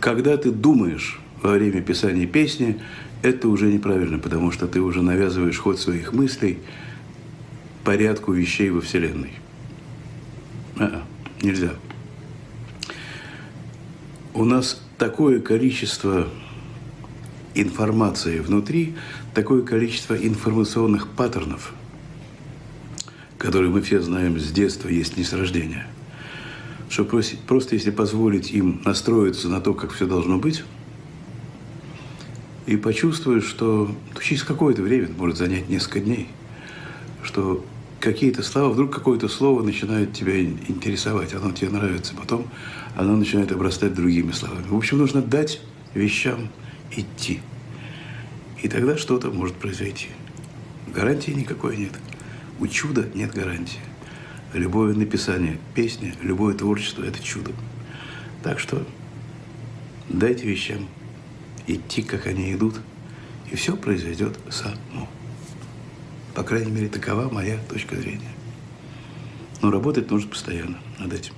когда ты думаешь во время писания песни, это уже неправильно, потому что ты уже навязываешь ход своих мыслей порядку вещей во Вселенной. А, -а нельзя. У нас такое количество информации внутри, такое количество информационных паттернов, которые мы все знаем с детства, есть не с рождения, что просто, просто если позволить им настроиться на то, как все должно быть, и почувствуешь, что через какое-то время, может занять несколько дней, что какие-то слова, вдруг какое-то слово начинает тебя интересовать, оно тебе нравится, потом оно начинает обрастать другими словами. В общем, нужно дать вещам идти. И тогда что-то может произойти. Гарантии никакой нет. У чуда нет гарантии. Любое написание песни, любое творчество – это чудо. Так что дайте вещам идти, как они идут, и все произойдет само. По крайней мере, такова моя точка зрения. Но работать нужно постоянно над этим.